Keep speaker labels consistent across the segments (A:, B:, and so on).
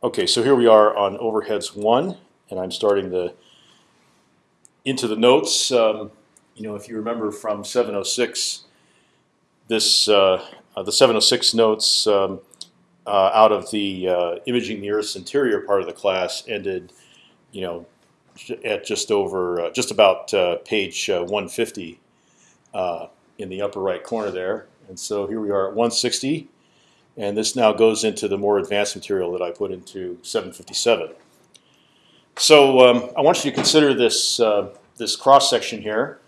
A: Okay, so here we are on overheads one, and I'm starting the into the notes. Um, you know, if you remember from 706, this uh, uh, the 706 notes um, uh, out of the uh, imaging the Earth's interior part of the class ended, you know, at just over uh, just about uh, page 150 in the upper right corner there. And so here we are at 160. And this now goes into the more advanced material that I put into 757. So um, I want you to consider this, uh, this cross section here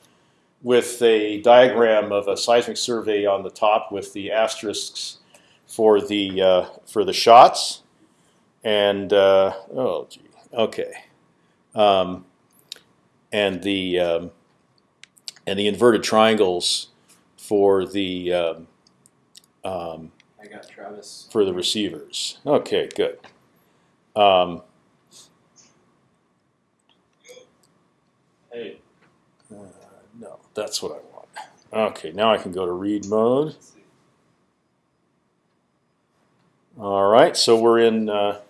A: with a diagram of a seismic survey on the top with the asterisks for the, uh, for the shots. And, uh, oh, gee, okay. Um, and the, um, and the inverted triangles for the um, um,
B: got Travis.
A: for the receivers. Okay, good. Um,
B: Hey,
A: uh, no, that's what I want. Okay, now I can go to read mode. All right, so we're in uh,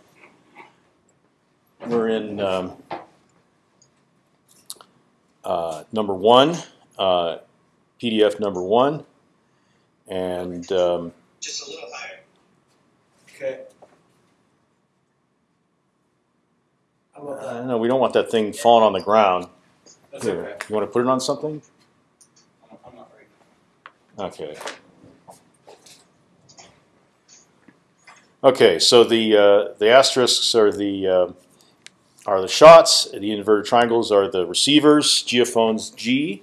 A: we're in um, uh, number one, uh, PDF number one, and um,
C: Just a little higher.
B: Okay. How about
A: uh, no, we don't want that thing falling on the ground.
B: That's
A: Here,
B: okay.
A: you want to put it on something?
B: I'm, I'm not ready.
A: Okay. Okay, so the uh, the asterisks are the uh, are the shots. The inverted triangles are the receivers. Geophones G.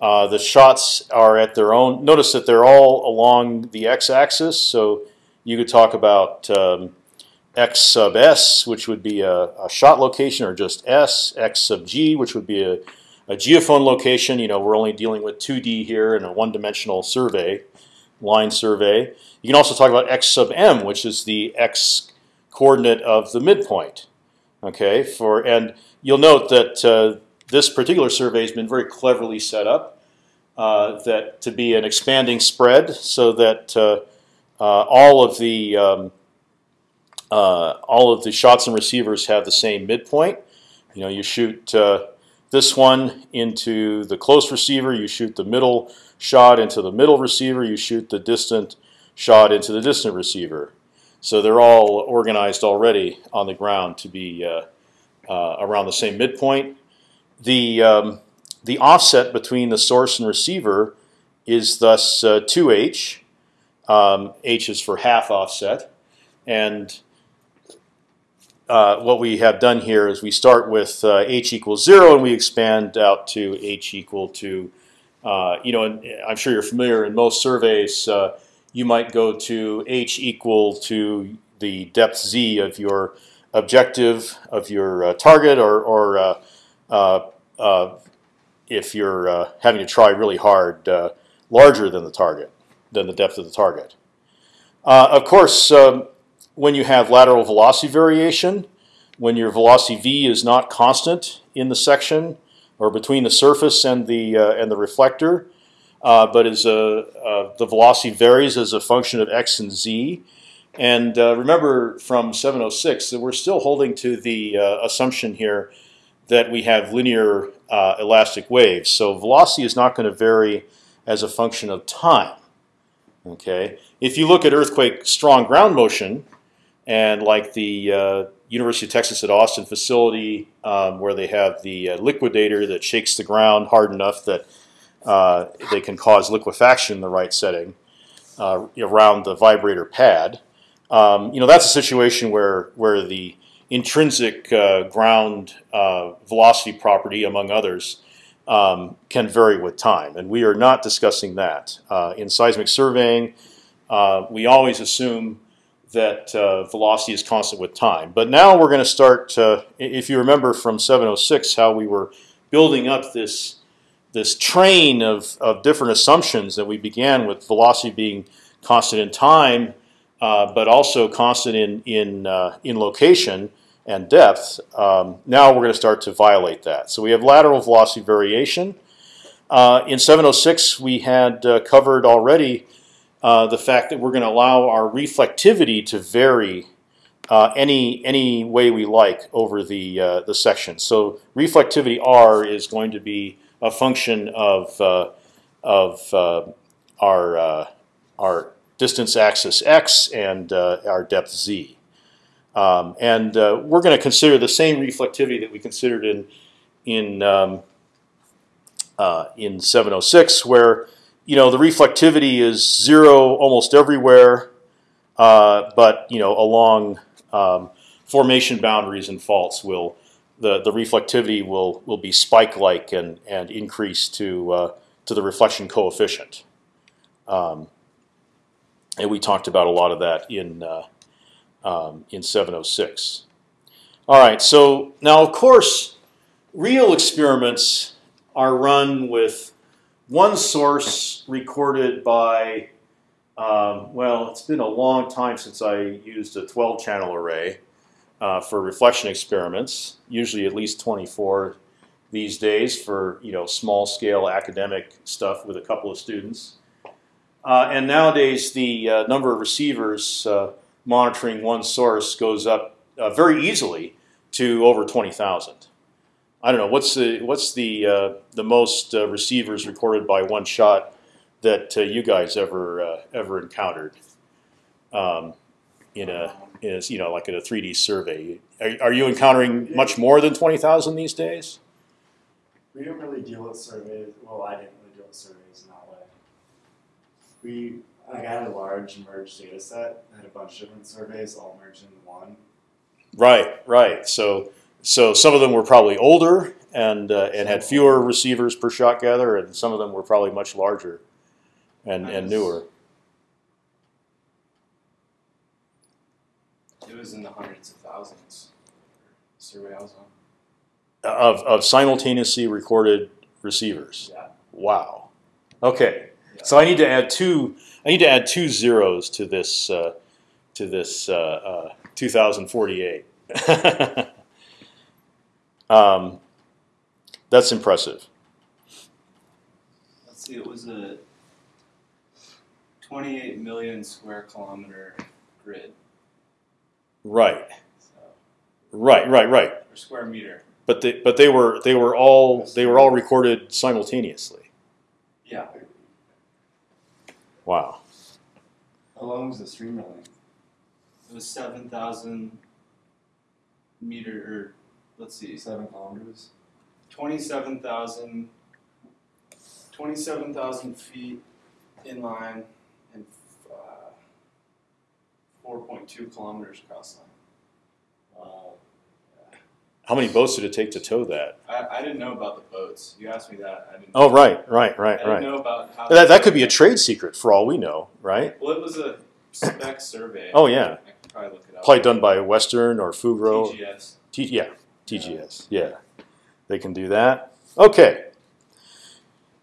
A: Uh, the shots are at their own. Notice that they're all along the x-axis. So you could talk about um, x sub s, which would be a, a shot location, or just s. X sub g, which would be a, a geophone location. You know, we're only dealing with 2D here in a one-dimensional survey, line survey. You can also talk about x sub m, which is the x coordinate of the midpoint. Okay, for and you'll note that uh, this particular survey has been very cleverly set up uh, that to be an expanding spread, so that uh, uh, all of the um, uh, all of the shots and receivers have the same midpoint. You know, you shoot uh, this one into the close receiver, you shoot the middle shot into the middle receiver, you shoot the distant shot into the distant receiver. So they're all organized already on the ground to be uh, uh, around the same midpoint. The um, the offset between the source and receiver is thus uh, 2h. Um, h is for half offset, and uh, what we have done here is we start with uh, h equals zero and we expand out to h equal to, uh, you know, and I'm sure you're familiar in most surveys, uh, you might go to h equal to the depth z of your objective of your uh, target, or, or if you're uh, having to try really hard, uh, larger than the target, than the depth of the target. Uh, of course, um, when you have lateral velocity variation, when your velocity v is not constant in the section or between the surface and the uh, and the reflector, uh, but is a uh, the velocity varies as a function of x and z. And uh, remember from 706 that we're still holding to the uh, assumption here that we have linear uh, elastic waves. So velocity is not going to vary as a function of time. Okay. If you look at earthquake strong ground motion, and like the uh, University of Texas at Austin facility, um, where they have the uh, liquidator that shakes the ground hard enough that uh, they can cause liquefaction in the right setting uh, around the vibrator pad. Um, you know that's a situation where where the intrinsic uh, ground uh, velocity property, among others, um, can vary with time, and we are not discussing that uh, in seismic surveying. We always assume that uh, velocity is constant with time. But now we're going to start. Uh, if you remember from 706, how we were building up this this train of, of different assumptions that we began with velocity being constant in time, uh, but also constant in in uh, in location and depth. Um, now we're going to start to violate that. So we have lateral velocity variation. Uh, in 706, we had uh, covered already uh, the fact that we're going to allow our reflectivity to vary uh, any any way we like over the the section. So reflectivity r is going to be a function of of our our distance axis x and uh, our depth z. Um, and we're going to consider the same reflectivity that we considered in in um, in 706, where you know the reflectivity is zero almost everywhere, but you know along um, formation boundaries and faults will the the reflectivity will will be spike like and and increase to uh, to the reflection coefficient. Um, and we talked about a lot of that in uh, um, in 706. All right, so now of course, real experiments are run with one source recorded by um, well, it's been a long time since I used a 12 channel array uh, for reflection experiments. Usually at least 24 these days for you know small scale academic stuff with a couple of students. Uh, and nowadays the uh, number of receivers uh, monitoring one source goes up uh, very easily to over 20,000. I don't know what's the what's the uh, the most receivers recorded by one shot that uh, you guys ever uh, ever encountered um, in a in a, you know like in a 3D survey. Are, are you encountering much more than twenty thousand these days?
C: We don't really deal with surveys. Well, I didn't really deal with surveys We I got a large merged data set. I had a bunch of different surveys all merged into one.
A: Right, right. So so some of them were probably older and uh, and had fewer receivers per shot gather, and some of them were probably much larger and and newer.
D: It was in the hundreds of thousands. Survey I was on.
A: Of of simultaneously recorded receivers.
D: Yeah.
A: Wow. Okay. So I need to add two. I need to add two zeros to this uh, to this uh, uh, 2048. um, that's impressive.
D: Let's see. It was a 28 million square kilometer grid.
A: Right.
D: So,
A: Right. Right. Right.
D: or square meter.
A: But they but they were they were all they were all recorded simultaneously.
D: Yeah.
A: Wow.
C: How long was the stream running?
D: It was 7,000 meter, or let's see,
C: Seven kilometers.
D: 27,000 27,000 feet inline and uh, 4.2 kilometers cross line.
C: Wow.
A: How many boats did it take to tow that?
D: I, I didn't know about the boats. You asked me that. I didn't.
A: Oh, right, right,
D: I
A: right,
D: didn't
A: right.
D: know about how.
A: That, that could be a trade secret for all we know, right?
D: Well, it was a spec survey.
A: Oh, yeah.
D: I could probably look it up.
A: Probably done by Western or Fugro.
D: TGS.
A: T, yeah, TGS. Yeah, they can do that. Okay.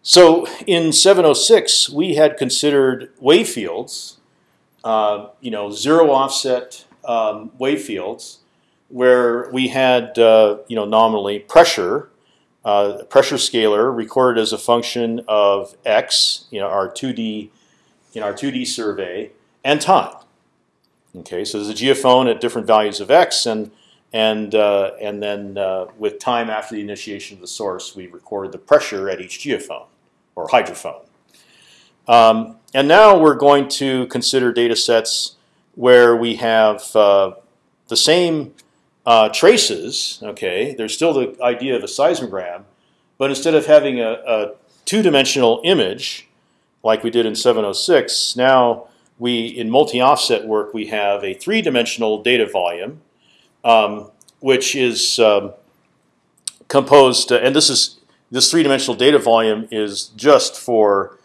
A: So in 706, we had considered wave fields, uh, you know, zero offset um, wave fields, where we had, uh, you know, nominally pressure, uh, pressure scalar recorded as a function of x, you know, our 2D, in our 2D survey, and time. Okay, so there's a geophone at different values of x, and and uh, and then uh, with time after the initiation of the source, we record the pressure at each geophone or hydrophone. Um, and now we're going to consider data sets where we have uh, the same uh, traces. Okay, there's still the idea of a seismogram, but instead of having a, a two-dimensional image like we did in 706, now we in multi-offset work we have a three-dimensional data volume um, which is um, composed, uh, and this is this three-dimensional data volume is just for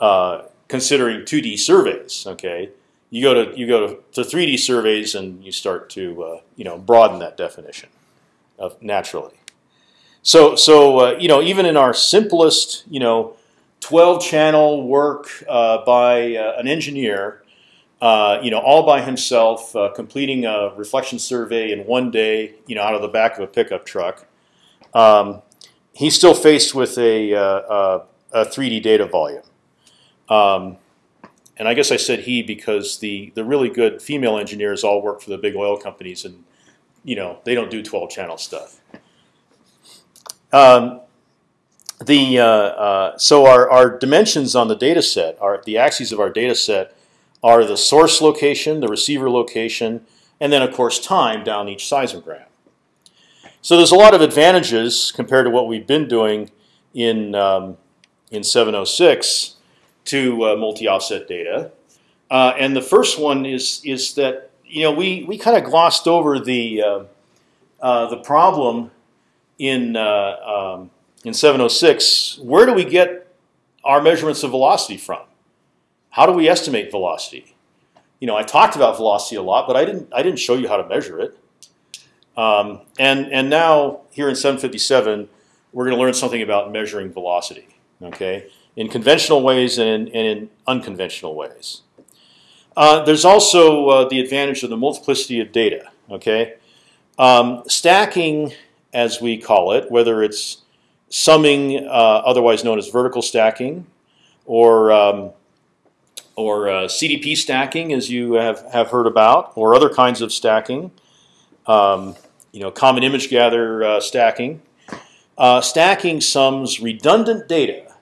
A: uh, considering 2D surveys. Okay, you go to you go to, to 3D surveys and you start to uh, you know broaden that definition of naturally. So so uh, you know even in our simplest you know 12-channel work uh, by uh, an engineer uh, you know, all by himself, uh, completing a reflection survey in one day, you know, out of the back of a pickup truck. Um, he's still faced with a, uh, a 3D data volume. Um, and I guess I said he because the the really good female engineers all work for the big oil companies, and you know they don't do 12 channel stuff. Um, the uh, uh, so our, our dimensions on the data set are the axes of our data set are the source location, the receiver location, and then of course time down each seismogram. So there's a lot of advantages compared to what we've been doing in um, in 706 to uh, multi-offset data. Uh, and the first one is is that you know we we kind of glossed over the uh, uh the problem in uh, um, in 706. Where do we get our measurements of velocity from? How do we estimate velocity? You know, I talked about velocity a lot, but I didn't I didn't show you how to measure it. Um, and and now here in 757, we're going to learn something about measuring velocity. Okay, in conventional ways and in, and in unconventional ways. Uh, there's also uh, the advantage of the multiplicity of data. Okay, um, stacking, as we call it, whether it's summing, uh, otherwise known as vertical stacking, or um, or uh, CDP stacking, as you have have heard about, or other kinds of stacking. Um, you know, common image gather uh, stacking. Uh, stacking sums redundant data,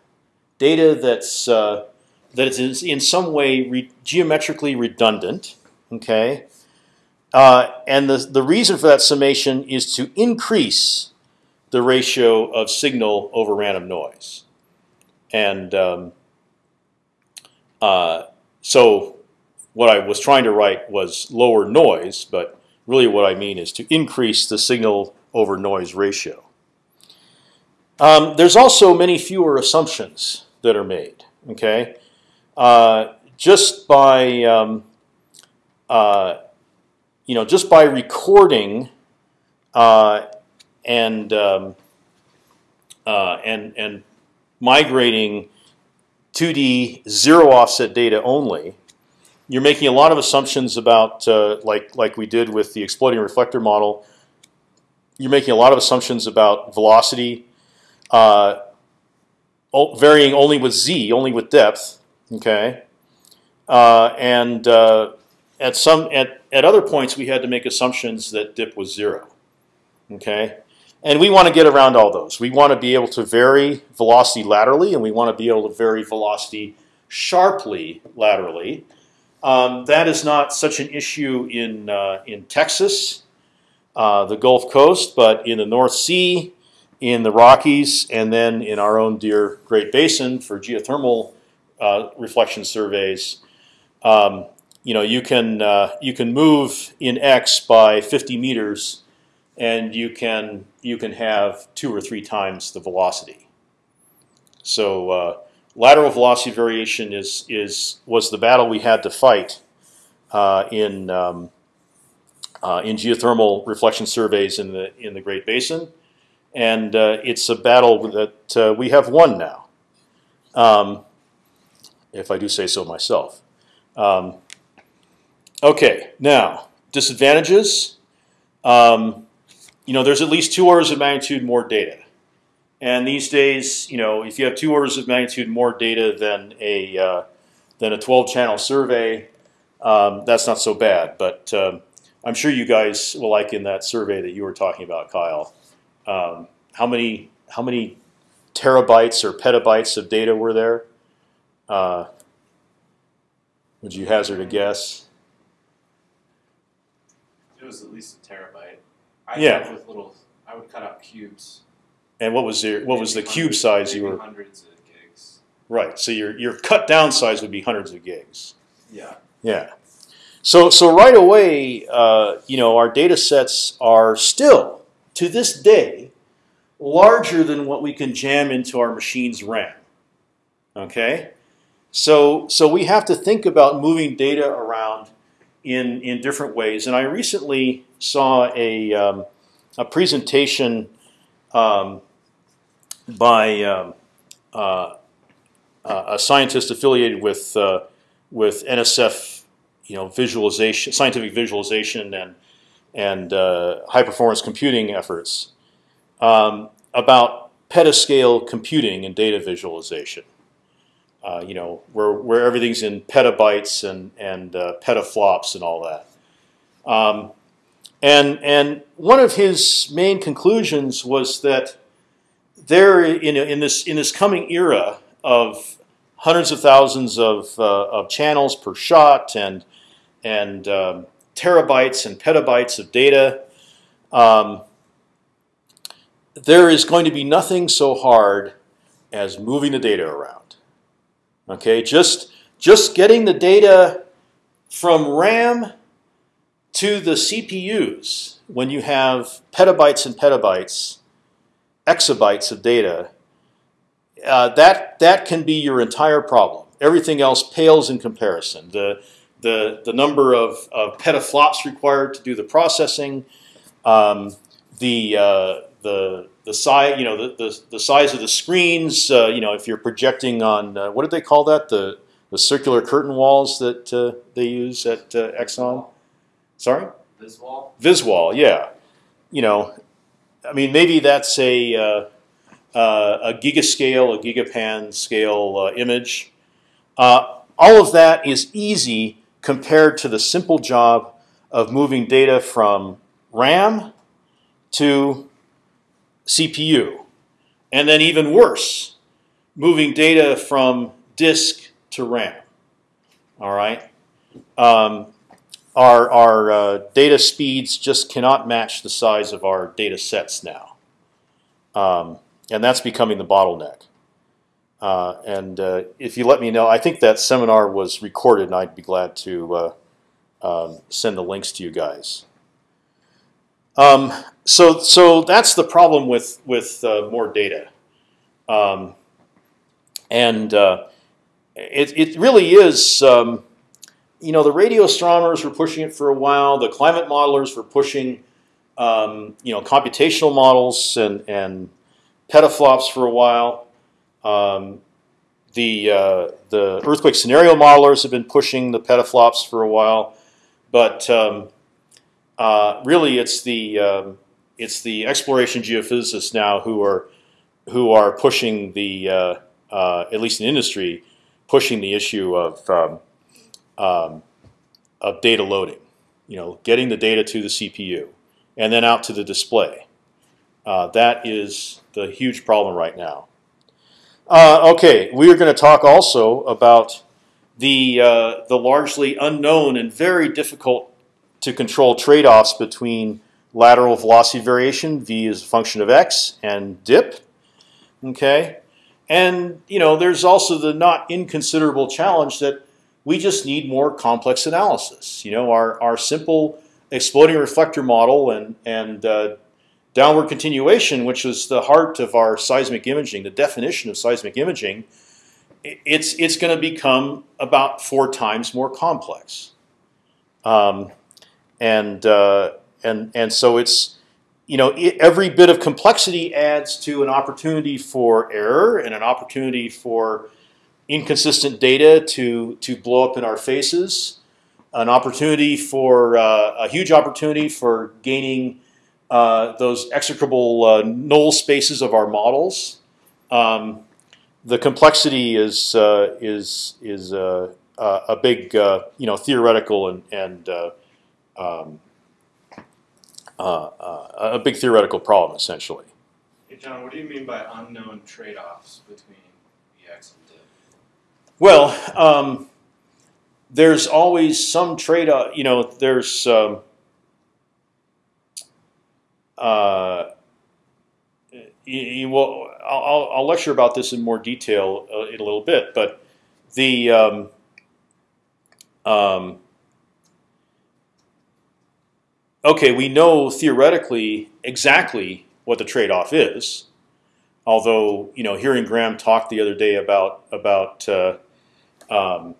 A: data that's uh, that is in some way re geometrically redundant. Okay, uh, and the the reason for that summation is to increase the ratio of signal over random noise, and um, uh, so what I was trying to write was lower noise, but really what I mean is to increase the signal over noise ratio. Um, there's also many fewer assumptions that are made. Okay, uh, just by um, uh, you know just by recording uh, and um, uh, and and migrating 2D zero offset data only, you're making a lot of assumptions about uh, like like we did with the exploding reflector model. You're making a lot of assumptions about velocity, uh, varying only with z, only with depth. Okay, uh, and uh, at some at at other points we had to make assumptions that dip was zero. Okay, and we want to get around all those. We want to be able to vary velocity laterally, and we want to be able to vary velocity sharply laterally. Um, that is not such an issue in uh, in Texas, uh, the Gulf Coast, but in the North Sea, in the Rockies, and then in our own dear Great Basin for geothermal uh, reflection surveys. Um, you know, you can uh, you can move in X by 50 meters, and you can you can have two or three times the velocity. So uh, lateral velocity variation is is was the battle we had to fight uh, in um, uh, in geothermal reflection surveys in the in the Great Basin, and uh, it's a battle that uh, we have won now, um, if I do say so myself. Um, okay, now disadvantages. Um, you know, there's at least two orders of magnitude more data. And these days, you know, if you have two orders of magnitude more data than a uh, than a 12-channel survey, um, that's not so bad. But um, I'm sure you guys will like in that survey that you were talking about, Kyle. Um, how many how many terabytes or petabytes of data were there? Uh, would you hazard a guess?
D: It was at least a terabyte. I
A: Yeah.
D: with little. I would cut out cubes.
A: And what was your what was the cube size you were?
D: Hundreds of gigs.
A: Right. So your your cut down size would be hundreds of gigs.
D: Yeah.
A: Yeah. So so right away, uh, you know, our data sets are still to this day larger than what we can jam into our machine's RAM. Okay. So so we have to think about moving data around in in different ways. And I recently saw a um, a presentation um, by um, uh, a scientist affiliated with uh, with NSF, you know, visualization, scientific visualization, and and uh, high performance computing efforts um, about petascale computing and data visualization. uh, you know, where where everything's in petabytes and and uh, petaflops and all that. Um, and and one of his main conclusions was that there in in this in this coming era of hundreds of thousands of uh, of channels per shot and and um, terabytes and petabytes of data. Um, there is going to be nothing so hard as moving the data around. Okay, just just getting the data from RAM to the CPUs when you have petabytes and petabytes, exabytes of data. Uh, that that can be your entire problem. Everything else pales in comparison. The the the number of, of petaflops required to do the processing, um, the uh, the the size, you know, the, the, the size of the screens. Uh, you know, if you're projecting on uh, what did they call that? The the circular curtain walls that uh, they use at uh, Exxon. Sorry,
D: Viswall?
A: Viswall. Yeah, you know, I mean, maybe that's a uh, uh, a gigascale, a gigapan scale uh, image. Uh, all of that is easy compared to the simple job of moving data from RAM to CPU, and then even worse, moving data from disk to RAM. All right, um, our our uh, data speeds just cannot match the size of our data sets now, um, and that's becoming the bottleneck. Uh, and uh, if you let me know, I think that seminar was recorded, and I'd be glad to uh, um, send the links to you guys. Um, so, so that's the problem with with uh, more data, um, and uh, it it really is. Um, you know, the radio astronomers were pushing it for a while. The climate modelers were pushing, um, you know, computational models and and petaflops for a while. Um, the uh, the earthquake scenario modelers have been pushing the petaflops for a while, but um, uh, really it's the um, it's the exploration geophysicists now who are who are pushing the uh, uh at least in industry pushing the issue of um, um, of data loading. You know, getting the data to the CPU and then out to the display. Uh, that is the huge problem right now. Uh, okay, we are going to talk also about the uh, the largely unknown and very difficult to control trade-offs between lateral velocity variation, v is a function of x, and dip. Okay, and you know there's also the not inconsiderable challenge that we just need more complex analysis. You know, our our simple exploding reflector model and and uh, downward continuation, which is the heart of our seismic imaging, the definition of seismic imaging, it's it's going to become about four times more complex. Um, and uh, and and so it's you know it, every bit of complexity adds to an opportunity for error and an opportunity for inconsistent data to to blow up in our faces, an opportunity for uh, a huge opportunity for gaining uh, those execrable uh, null spaces of our models. Um, the complexity is uh, is is uh, uh, a big you know theoretical and and um, a big theoretical problem essentially.
D: Hey John, what do you mean by unknown trade-offs between EX and DIP?
A: Well, um, there's always some trade-off. You know, there's um, uh, you, you will, I'll, I'll, lecture about this in more detail uh, in a little bit, but the um, um, okay, we know theoretically exactly what the trade-off is. Although you know, hearing Graham talk the other day about about uh, um,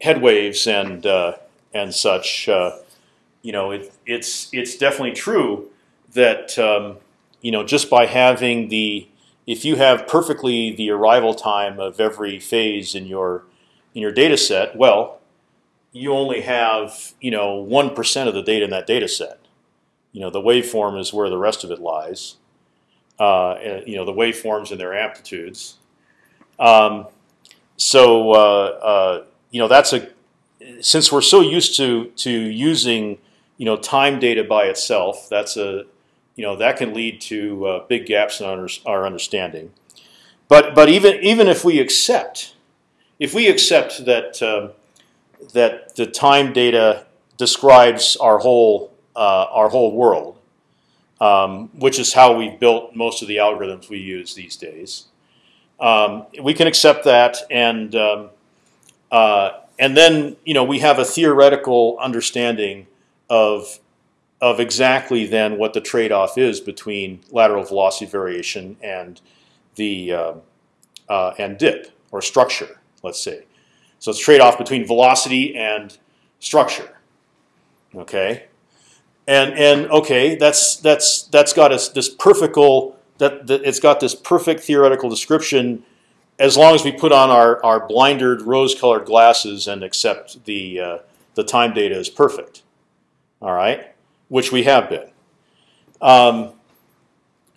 A: head waves and uh, and such, uh, you know, it, it's it's definitely true that um, you know just by having the if you have perfectly the arrival time of every phase in your in your data set, well, you only have you know one percent of the data in that data set. You know the waveform is where the rest of it lies. Uh, you know the waveforms and their amplitudes. Um, so uh, uh, you know that's a since we're so used to to using you know time data by itself, that's a you know that can lead to uh, big gaps in our, our understanding. But but even even if we accept if we accept that um, that the time data describes our whole uh, our whole world, um, which is how we've built most of the algorithms we use these days. Um, we can accept that, and um, uh, and then you know we have a theoretical understanding of of exactly then what the trade-off is between lateral velocity variation and the uh, uh, and dip or structure, let's say. So it's trade-off between velocity and structure. Okay, and and okay, that's that's that's got us this perfect that, that it's got this perfect theoretical description as long as we put on our, our blindered rose-colored glasses and accept the uh, the time data is perfect. All right, which we have been. Um,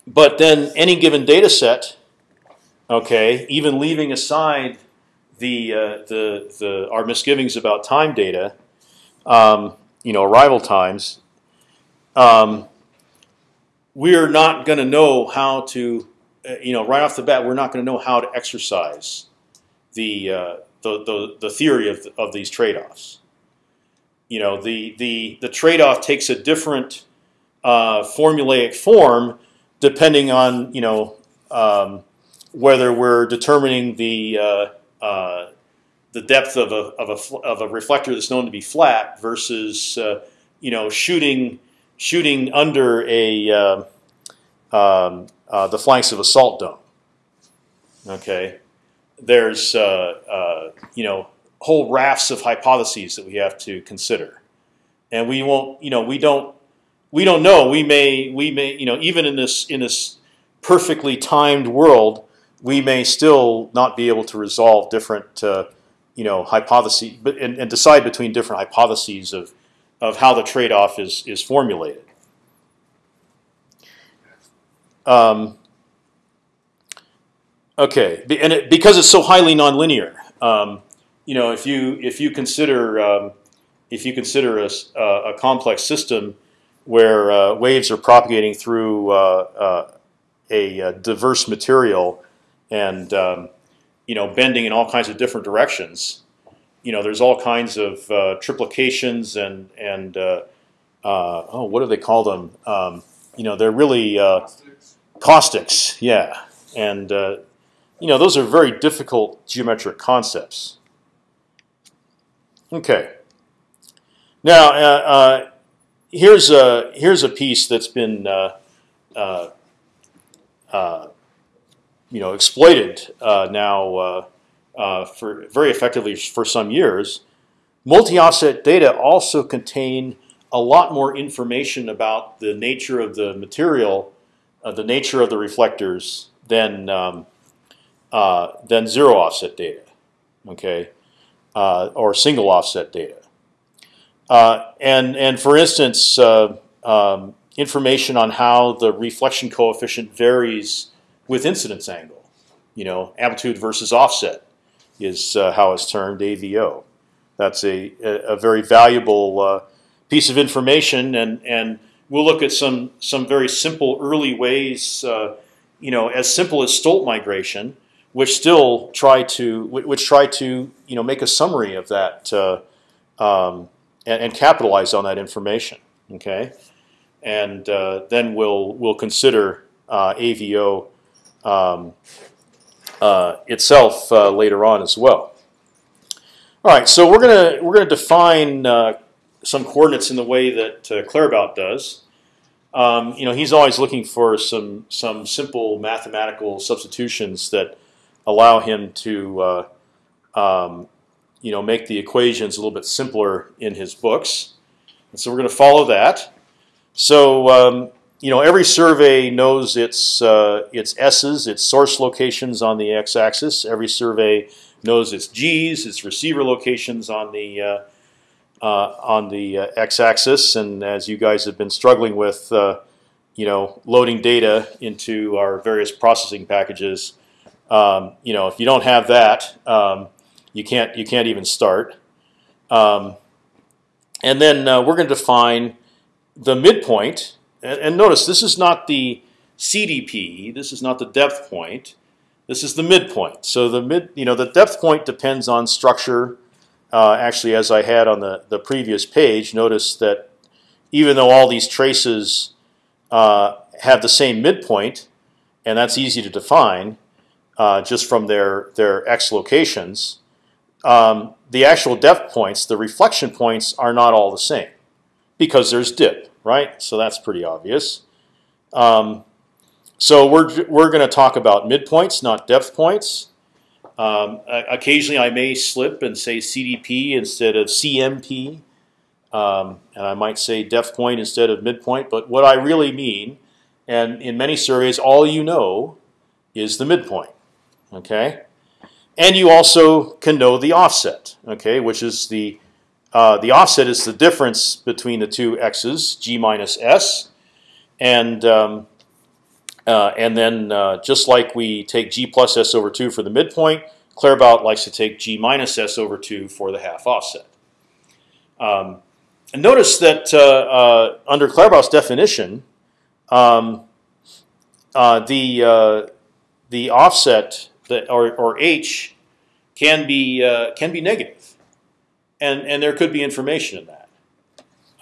A: but then any given data set, okay, even leaving aside the uh, the the our misgivings about time data, um, you know, arrival times, um, we're not going to know how to, uh, you know, right off the bat, we're not going to know how to exercise the uh, the, the, the theory of of these trade-offs. You know, the the the trade-off takes a different uh, formulaic form depending on you know um, whether we're determining the uh, uh, the depth of a, of a of a reflector that's known to be flat versus uh, you know shooting shooting under a uh, um, uh, the flanks of a salt dome. Okay, there's you know whole rafts of hypotheses that we have to consider, and we won't you know we don't we don't know we may we may you know even in this in this perfectly timed world we may still not be able to resolve different uh, you know hypotheses but and, and decide between different hypotheses of of how the trade-off is is formulated. Um, okay, and it, because it's so highly nonlinear, um, you know, if you if you consider um, if you consider a, a, complex system where uh, waves are propagating through uh, uh, a, diverse material and um, you know bending in all kinds of different directions, you know, there's all kinds of uh, triplications and and uh, uh, oh, what do they call them? Um, you know, they're really uh, caustics, yeah, and uh, you know, those are very difficult geometric concepts. Okay. Now, uh, here's a here's a piece that's been you know exploited now uh, for very effectively for some years. Multi-offset data also contain a lot more information about the nature of the material, uh, the nature of the reflectors than um, uh, than zero offset data, okay, uh, or single offset data. Uh, and and for instance, uh, um, information on how the reflection coefficient varies with incidence angle, you know, amplitude versus offset is uh, how it's termed AVO. That's a, a, very valuable uh, piece of information, and and we'll look at some some very simple early ways, uh, you know, as simple as Stolt migration, which still try to which try to you know make a summary of that uh, um, and, and, capitalize on that information. Okay, and uh, then we'll we'll consider uh, AVO. Um, uh, itself uh, later on as well. All right, so we're gonna we're gonna define uh, some coordinates in the way that Claerbout does. Um, you know, he's always looking for some some simple mathematical substitutions that allow him to uh, um, you know make the equations a little bit simpler in his books. And so we're going to follow that. So um, you know, every survey knows its uh, its s's, its source locations on the x-axis. Every survey knows its g's, its receiver locations on the uh, uh, on the uh, x-axis. And as you guys have been struggling with, uh, you know, loading data into our various processing packages, Um, you know, if you don't have that, um, you can't you can't even start. Um, and then uh, we're going to define the midpoint. And, and notice this is not the CDP. This is not the depth point. This is the midpoint. So the mid, you know, the depth point depends on structure. Uh, actually, as I had on the the previous page, notice that even though all these traces uh, have the same midpoint, and that's easy to define uh, just from their their x locations, um, the actual depth points, the reflection points, are not all the same because there's dip, right? So that's pretty obvious. Um, so we're we're going to talk about midpoints, not depth points. Um, occasionally, I may slip and say CDP instead of CMP, um, and I might say depth point instead of midpoint. But what I really mean, and in many surveys, all you know is the midpoint. Okay, and you also can know the offset. Okay, which is the uh, the offset is the difference between the two x's, g minus s, and um, uh, and then uh, just like we take g plus s over 2 for the midpoint, Claerbout likes to take g minus s over 2 for the half offset. Um, and notice that uh, uh, under Claerbout's definition, um, uh, the uh, the offset that or, or h can be can be negative, and and there could be information in that,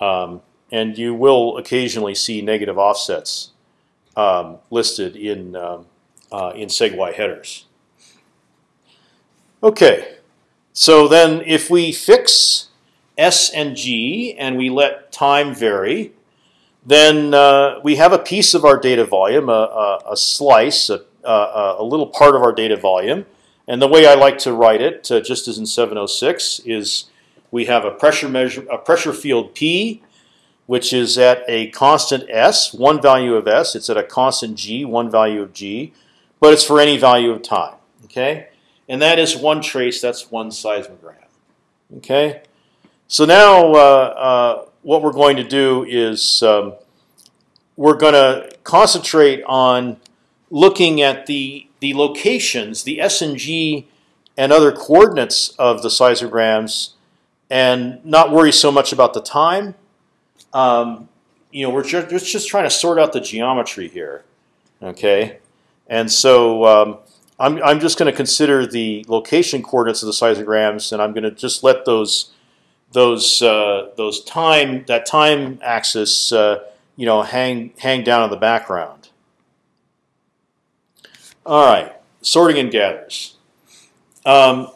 A: um, and you will occasionally see negative offsets um, listed in um, uh, in SEG-Y headers. Okay, so then if we fix s and g and we let time vary, then uh, we have a piece of our data volume, a, a, a slice, a, a, little part of our data volume. And the way I like to write it, uh, just as in 706, is we have a pressure measure, a pressure field P, which is at a constant s, one value of s. It's at a constant g, one value of g, but it's for any value of time. Okay, and that is one trace. That's one seismogram. Okay, so now uh, uh, what we're going to do is um, we're going to concentrate on looking at the the locations, the s and g, and other coordinates of the seismograms, and not worry so much about the time. Um, you know, we're just, just trying to sort out the geometry here. Okay, and so um, I'm, I'm just going to consider the location coordinates of the seismograms, and I'm going to just let those those uh, those time that time axis uh, you know hang hang down in the background. All right, sorting and gathers. Um,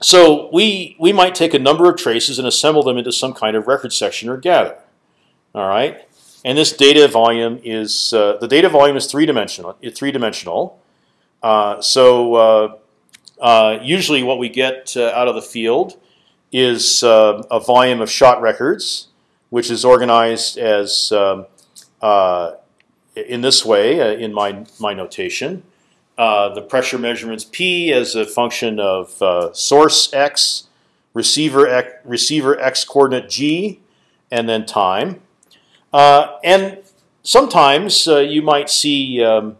A: so we we might take a number of traces and assemble them into some kind of record section or gather. All right, and this data volume is uh, the data volume is three dimensional. Three dimensional. Uh, so uh, uh, usually what we get uh, out of the field is uh, a volume of shot records, which is organized as um, in this way in my my notation. the pressure measurements P as a function of source x, receiver x, receiver x coordinate g, and then time. Uh, and sometimes uh, you might see, um,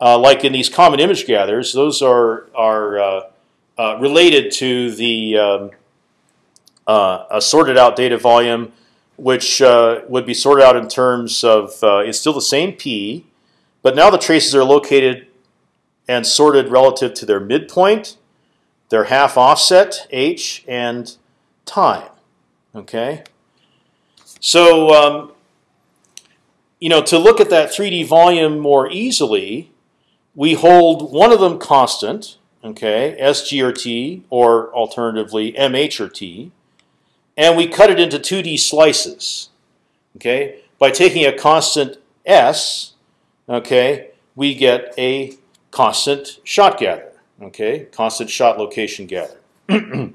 A: uh, like in these common image gathers, those are are related to the um, a sorted out data volume, which would be sorted out in terms of it's still the same p, but now the traces are located and sorted relative to their midpoint, their half offset h, and time. Okay. So um, you know, to look at that 3D volume more easily, we hold one of them constant, okay, SG or T, or alternatively MH or T, and we cut it into 2D slices, okay. By taking a constant S, okay, we get a constant shot gather, okay, constant shot location gather,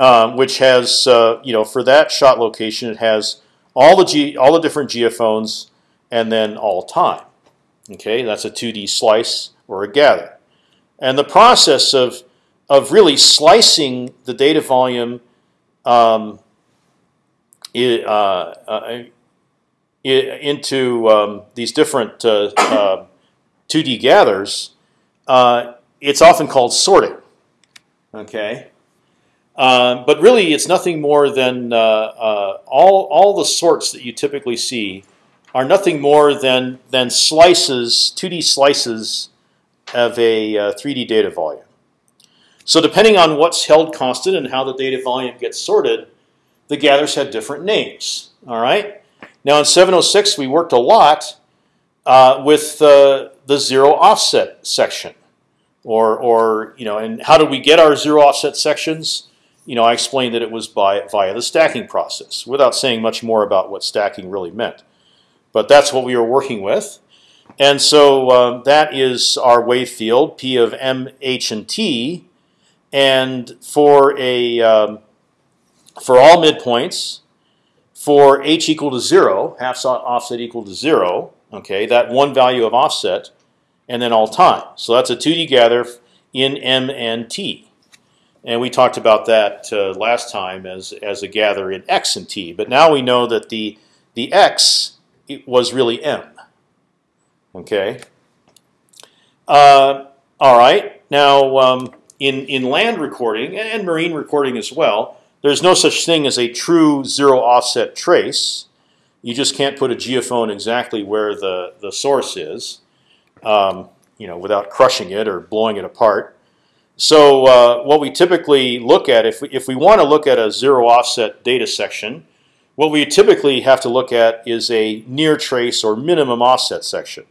A: um, which has, uh, you know, for that shot location, it has all the G, all the different geophones and then all time. Okay, that's a 2D slice or a gather. And the process of, of really slicing the data volume um, it, uh, uh, it, into um, these different uh, 2D uh, gathers uh, it's often called sorting. Okay, uh, but really it's nothing more than all all the sorts that you typically see are nothing more than than slices, 2D slices of a 3D data volume. So depending on what's held constant and how the data volume gets sorted, the gathers have different names. All right. Now in 706 we worked a lot uh, with uh, the zero offset section, or or you know, and how did we get our zero offset sections? You know, I explained that it was by via the stacking process, without saying much more about what stacking really meant. But that's what we were working with, and so um, that is our wave field P of M, H, and T, and for a um, for all midpoints, for h equal to zero, half offset equal to zero, okay, that one value of offset, and then all time. So that's a 2D gather in M and T. And we talked about that uh, last time as, as a gather in X and T. But now we know that the, the X was really M. Okay. Uh, all right. Now, um, in, in land recording and marine recording as well, there's no such thing as a true zero offset trace. You just can't put a geophone exactly where the, the source is, um, you know, without crushing it or blowing it apart. So uh, what we typically look at, if we, if we want to look at a zero offset data section, what we typically have to look at is a near trace or minimum offset section.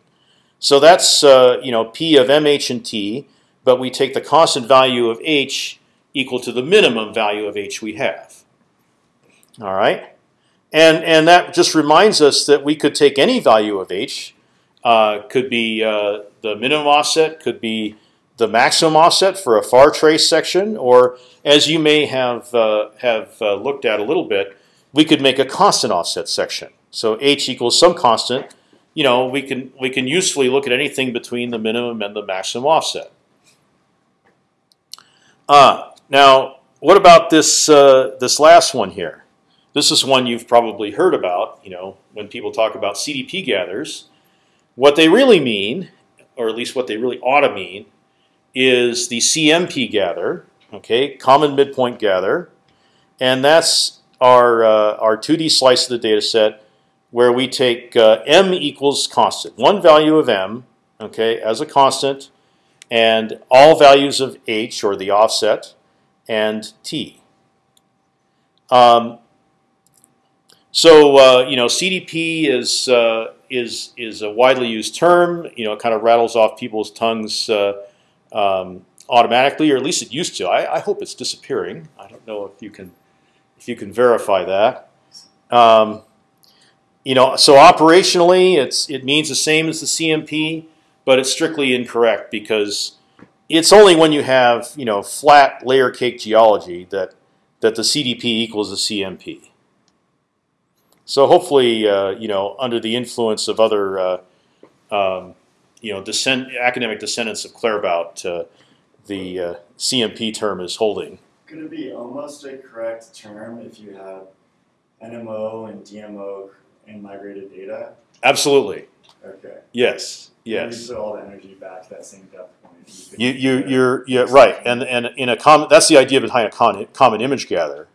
A: So that's uh, you know p of mh and t, but we take the constant value of h equal to the minimum value of h we have. All right, and and that just reminds us that we could take any value of h. Uh, could be uh, the minimum offset, could be the maximum offset for a far trace section, or as you may have uh, have uh, looked at a little bit, we could make a constant offset section. So h equals some constant. You know, we can we can usefully look at anything between the minimum and the maximum offset. Uh, now, what about this uh, this last one here? This is one you've probably heard about. You know, when people talk about CDP gathers, what they really mean, or at least what they really ought to mean, is the CMP gather. Okay, common midpoint gather, and that's our uh, our 2D slice of the data set where we take uh, m equals constant, one value of m, okay, as a constant, and all values of h or the offset and t. Um, so uh, you know, CDP is uh, is is a widely used term. You know, it kind of rattles off people's tongues uh, um, automatically, or at least it used to. I, I, hope it's disappearing. I don't know if you can if you can verify that. Um, you know, so operationally, it's it means the same as the CMP, but it's strictly incorrect because it's only when you have you know flat layer cake geology that that the CDP equals the CMP. So hopefully, uh, you know, under the influence of other, uh, um, you know, descend, academic descendants of Claerbout, uh, the uh, CMP term is holding.
C: Could it be almost a correct term if you have NMO and DMO and migrated data?
A: Absolutely.
C: Okay.
A: Yes. Yes.
C: You put all the energy back to that same depth point.
A: You you you're yeah right, and and in a common that's the idea behind a common common image gather.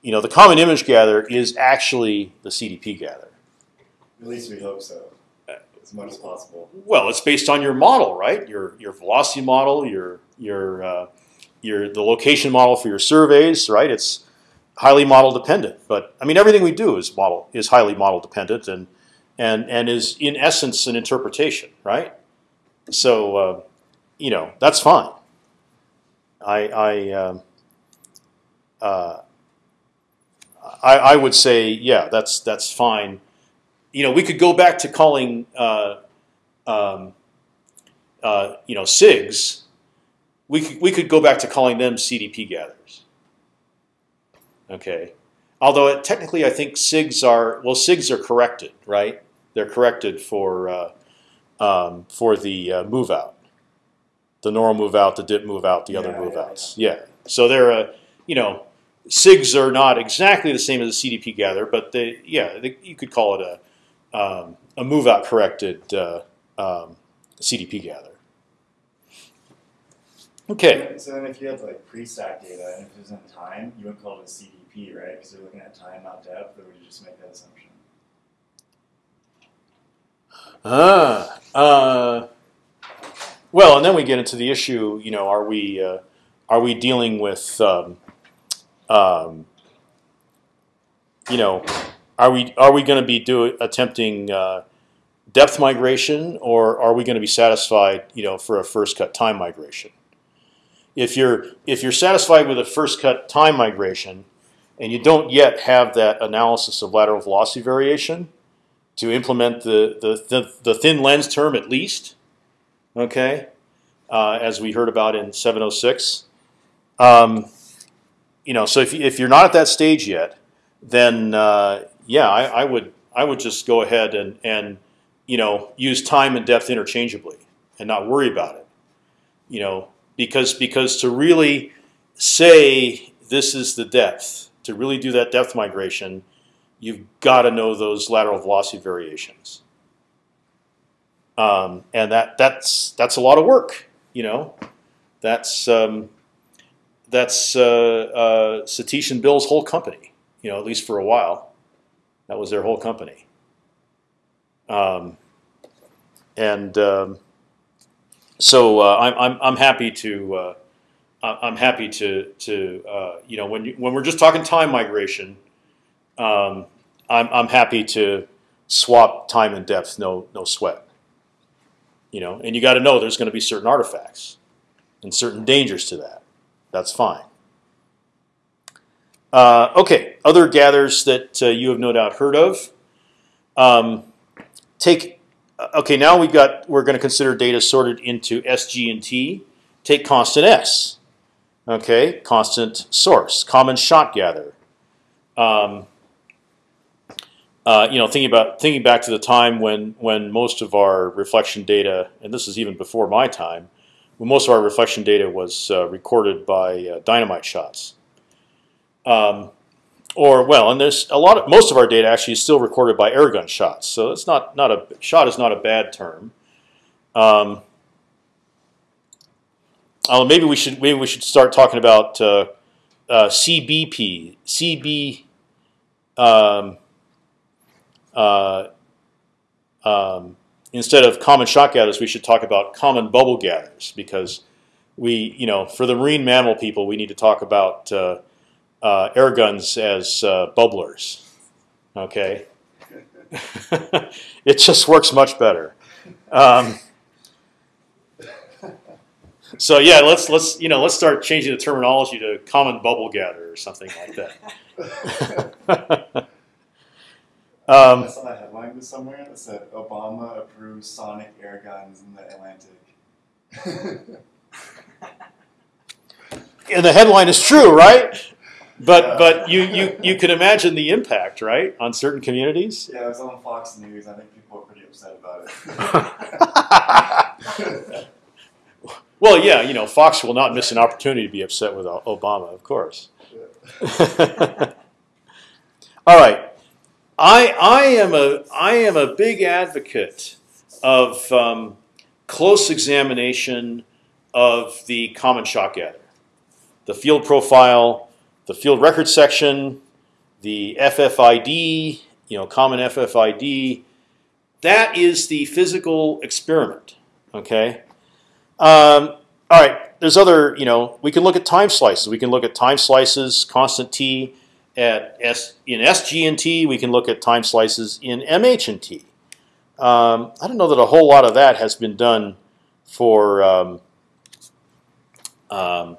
A: You know, the common image gather is actually the CDP gather.
C: At least we hope so, as much as possible.
A: Well, it's based on your model, right? Your your velocity model, your your uh, your the location model for your surveys, right? It's highly model dependent. But I mean, everything we do is model is highly model dependent, and and and is in essence an interpretation, right? So uh, you know that's fine. I I, uh, uh, I, I would say yeah that's that's fine. You know we could go back to calling uh, um, uh, you know CIGs. We could we could go back to calling them CDP gatherers. Okay, although it, technically I think CIGs are well CIGs are corrected right they're corrected for uh, um, for the uh, move out, the normal move out, the dip move out, the yeah, other move yeah, outs. Yeah. yeah. So they're a you know CIGs are not exactly the same as a CDP gather, but they yeah they, you could call it a um, a move out corrected uh, um, CDP gather. Okay.
C: So then if you had like pre-stack data and if it was in time, you wouldn't call it a CDP, right? Because you're looking at time, not depth, or would you just make that assumption?
A: Ah, uh, well, and then we get into the issue. You know, are we uh, are we dealing with um, um, you know, are we are we going to be do attempting uh, depth migration, or are we going to be satisfied, you know, for a first cut time migration? If you're if you're satisfied with a first cut time migration, and you don't yet have that analysis of lateral velocity variation to implement the the, the, the thin lens term at least, okay, uh, as we heard about in 706. Um, you know, so if if you're not at that stage yet, then uh, yeah, I, I would I would just go ahead and and you know use time and depth interchangeably and not worry about it. You know, because because to really say this is the depth, to really do that depth migration, you've got to know those lateral velocity variations. Um, and that that's that's a lot of work. You know, that's um, that's uh, uh, Satish and Bill's whole company. You know, at least for a while, that was their whole company. Um, and um, so uh, I'm, I'm I'm happy to uh, I'm happy to to uh, you know when you, when we're just talking time migration, um, I'm I'm happy to swap time and depth, no no sweat. You know, and you got to know there's going to be certain artifacts and certain dangers to that. That's fine. Uh, okay, other gathers that uh, you have no doubt heard of. Um, take okay. Now we've got we're going to consider data sorted into S, G, and T. Take constant S. Okay, constant source, common shot gather. Um, uh, you know, thinking about thinking back to the time when when most of our reflection data, and this is even before my time, when most of our reflection data was uh, recorded by uh, dynamite shots. Um, or well, and there's a lot of most of our data actually is still recorded by air gun shots. So it's not not a shot is not a bad term. Um, uh, maybe we should maybe we should start talking about uh, uh, CBP CB. Um, um, instead of common shot gatherers, we should talk about common bubble gatherers because we, you know, for the marine mammal people, we need to talk about uh, uh, air guns as uh, bubblers. Okay, it just works much better. Um, so yeah, let's let's you know let's start changing the terminology to common bubble gather or something like that. Um,
C: I saw a headline somewhere that said Obama approves sonic air guns in the Atlantic.
A: and the headline is true, right? But but you, you you can imagine the impact, right, on certain communities.
C: yeah, it was on Fox News. I think people are pretty upset about it.
A: Well, yeah, you know, Fox will not miss an opportunity to be upset with Obama, of course. All right, I I am a I am a big advocate of um, close examination of the common shot gather, the field profile, the field record section, the FFID, you know, common FFID. That is the physical experiment. Okay. Um, all right. There's other. You know, we can look at time slices. We can look at time slices, constant t at S in SG and T. We can look at time slices in MH and T. Um, I don't know that a whole lot of that has been done for. Um, um,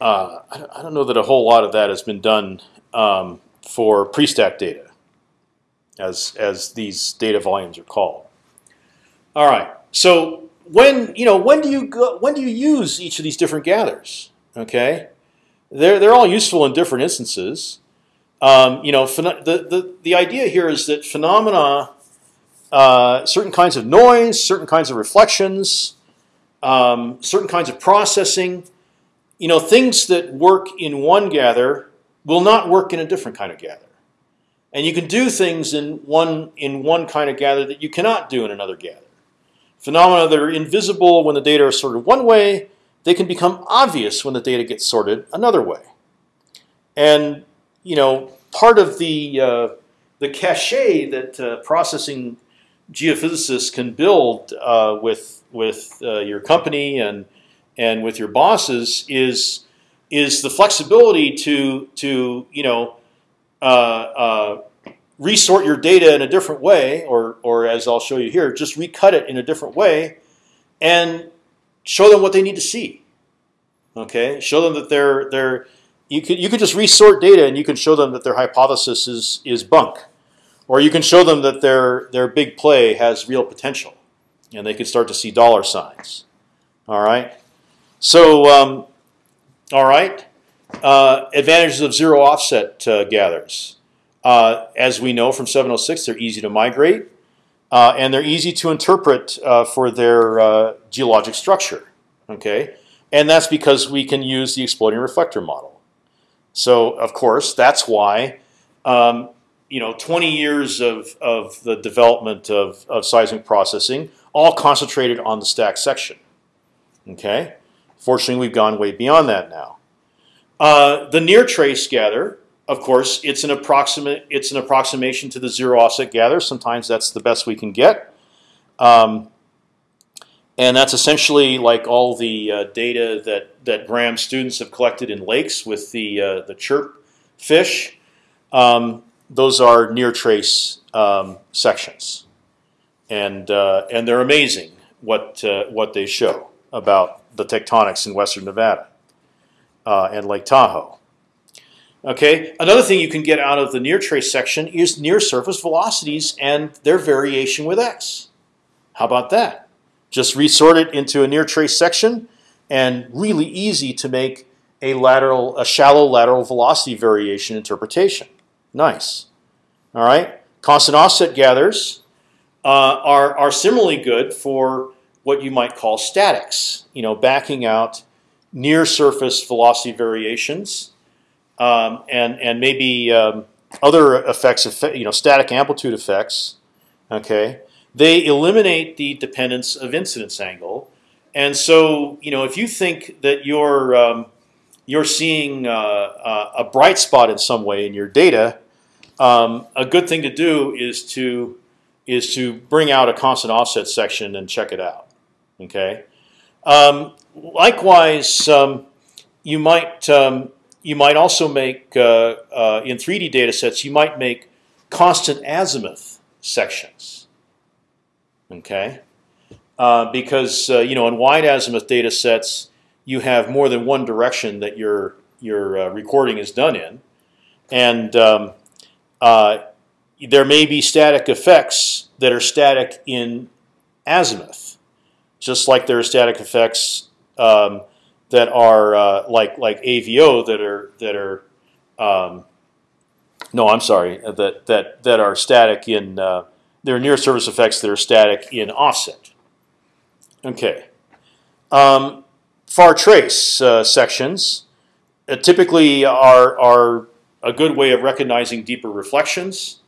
A: uh, I don't- I don't know that a whole lot of that has been done um, for pre-stack data, as as these data volumes are called. All right. So when you know when do you go, when do you use each of these different gathers? Okay, they're they're all useful in different instances. Um, you know, the, the the idea here is that phenomena, uh, certain kinds of noise, certain kinds of reflections, um, certain kinds of processing, you know, things that work in one gather will not work in a different kind of gather, and you can do things in one in one kind of gather that you cannot do in another gather. Phenomena that are invisible when the data are sorted one way, they can become obvious when the data gets sorted another way. And you know, part of the uh, the cachet that uh, processing geophysicists can build uh, with with uh, your company and and with your bosses is is the flexibility to to you know uh, uh, resort your data in a different way, or or as I'll show you here, just recut it in a different way, and show them what they need to see. Okay, show them that they're they're you could you could just resort data and you can show them that their hypothesis is is bunk, or you can show them that their their big play has real potential, and they could start to see dollar signs. All right, so um, all right, uh, advantages of zero offset uh, gathers. Uh, as we know from 706, they're easy to migrate, uh, and they're easy to interpret uh, for their uh, geologic structure. Okay, and that's because we can use the exploding reflector model. So of course, that's why um, you know 20 years of, of the development of, of seismic processing all concentrated on the stack section. Okay, fortunately, we've gone way beyond that now. Uh, the near trace gather, of course, it's an approximate it's an approximation to the zero offset gather. Sometimes that's the best we can get. Um, and that's essentially like all the uh, data that, that Graham students have collected in lakes with the, uh, the chirp fish. Um, those are near trace um, sections. And, uh, and they're amazing what, uh, what they show about the tectonics in western Nevada uh, and Lake Tahoe. Okay, another thing you can get out of the near trace section is near surface velocities and their variation with x. How about that? Just resort it into a near trace section, and really easy to make a lateral, a shallow lateral velocity variation interpretation. Nice. All right. Constant offset gathers uh, are are similarly good for what you might call statics. You know, backing out near surface velocity variations, um, and and maybe um, other effects, you know, static amplitude effects. Okay, they eliminate the dependence of incidence angle, and so you know if you think that you're um, you're seeing uh, uh, a bright spot in some way in your data, um, a good thing to do is to is to bring out a constant offset section and check it out. Okay. Um, likewise, um, you might um, you might also make uh, uh in 3D data sets you might make constant azimuth sections. Okay? Uh, because uh, you know in wide azimuth data sets you have more than one direction that your your uh, recording is done in, and um, uh, there may be static effects that are static in azimuth, just like there are static effects um, that are uh, like like AVO that are that are um, no, I'm sorry that that that are static in uh, there are near surface effects that are static in offset. Okay. Um, far trace uh, sections uh, typically are, are a good way of recognizing deeper reflections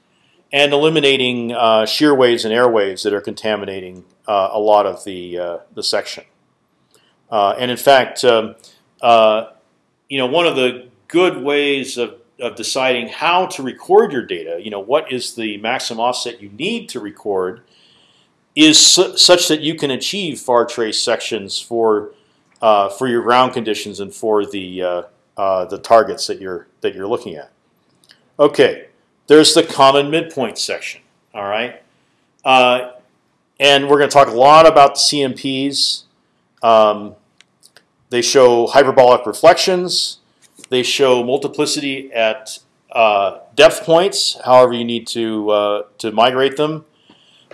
A: and eliminating uh, shear waves and air waves that are contaminating uh, a lot of the, uh, the section. Uh, and in fact, um, you know, one of the good ways of of deciding how to record your data, you know, what is the maximum offset you need to record, is su such that you can achieve far trace sections for uh, for your ground conditions and for the uh, uh, the targets that you're that you're looking at. Okay, there's the common midpoint section. All right, uh, and we're going to talk a lot about the CMPs. Um, they show hyperbolic reflections. They show multiplicity at uh, depth points, however you need to uh, to migrate them.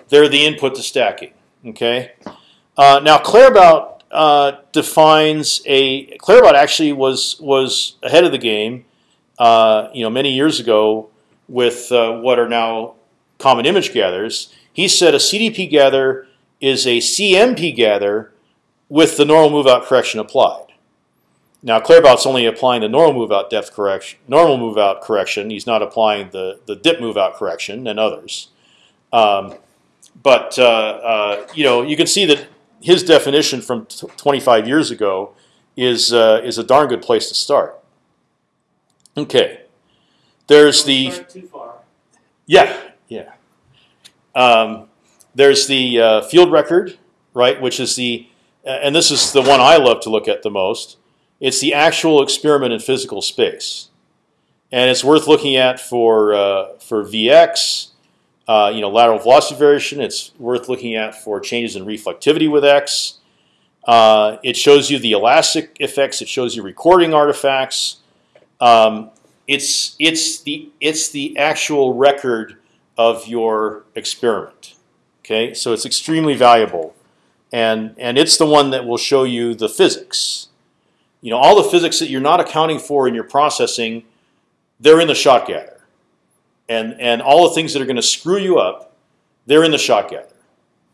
A: They're the input to stacking. Okay. Uh, now Claerbout uh, defines a Claerbout actually was was ahead of the game. Uh, you know, many years ago with uh, what are now common image gathers. He said a CDP gather is a CMP gather with the normal move out correction applied. Now Claerbout's only applying the normal move out depth correction, normal move out correction. He's not applying the the dip move out correction and others. Um, but uh, uh, you know you can see that his definition from t- 25 years ago is uh, is a darn good place to start. Okay, there's the
B: start Too far.
A: yeah yeah. Um, there's the uh, field record, right, which is the and this is the one I love to look at the most. It's the actual experiment in physical space, and it's worth looking at for uh, for Vx, uh, you know, lateral velocity variation. It's worth looking at for changes in reflectivity with x. Uh, it shows you the elastic effects. It shows you recording artifacts. Um, it's it's the it's the actual record of your experiment. Okay, so it's extremely valuable, and and it's the one that will show you the physics. You know, all the physics that you're not accounting for in your processing, they're in the shot gather, and and all the things that are going to screw you up, they're in the shot gather.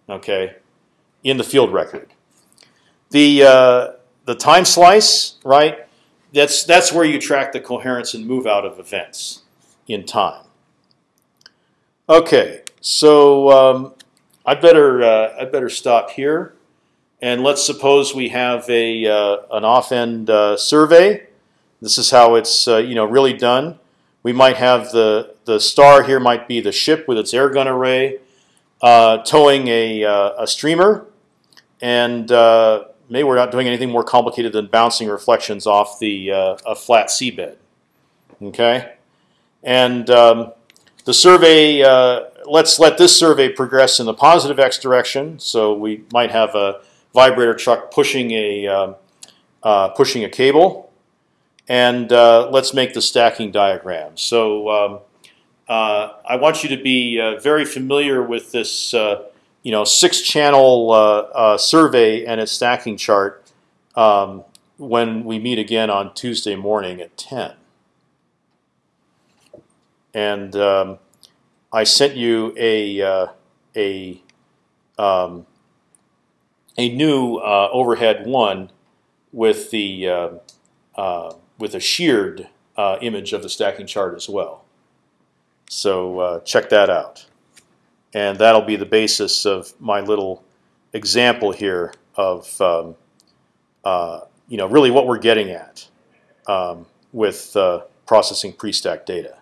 A: Okay, in the field record. The uh, the time slice, right? That's that's where you track the coherence and move out of events in time. Okay, so um, I better uh, I better stop here, and let's suppose we have a uh, an off-end uh, survey. This is how it's uh, you know really done. We might have the the star here might be the ship with its air gun array uh, towing a uh, a streamer, and maybe we're not doing anything more complicated than bouncing reflections off the a flat seabed. Okay, and um, the survey. Uh, let's let this survey progress in the positive x direction. So we might have a vibrator truck pushing a um, uh, pushing a cable, and uh, let's make the stacking diagram. So um, uh, I want you to be uh, very familiar with this, uh, you know, six-channel uh, survey and its stacking chart um, when we meet again on Tuesday morning at 10. And um, I sent you a uh, a um, a new uh, overhead one with the uh, uh with a sheared uh, image of the stacking chart as well. So check that out, and that'll be the basis of my little example here of um, you know really what we're getting at um, with processing pre-stack data.